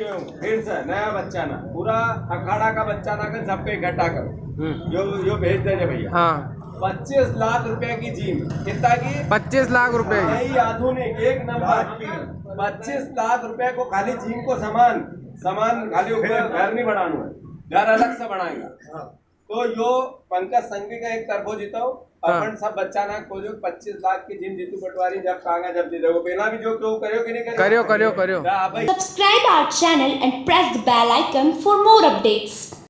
हूँ फिर से नया बच्चा ना पूरा अखाड़ा का बच्चा ना कर सबको इकट्ठा करो। हम्म, जो जो भेज देंगे भैया। हाँ। पच्चीस लाख रुपए की जीम कितना की? पच्चीस लाख रुपए की। नई आधुनिक एक नंबर। पच्चीस लाख रुपए को खाली जीम को सामान सामान खाली ऊपर घर नहीं बढ़ाना है। घर अलग से बनाएगा। तो यो पंकज संघवी का एक तरफो जीतो। अपन सब बच्चा ना खोजो जो पच्चीस लाख की जिम जीतू पटवारी जब कांगा जब जीते वो पहला भी जो क्यों करो कि नहीं करो करियो करियो करियो। Subscribe our channel and press the bell icon for more updates.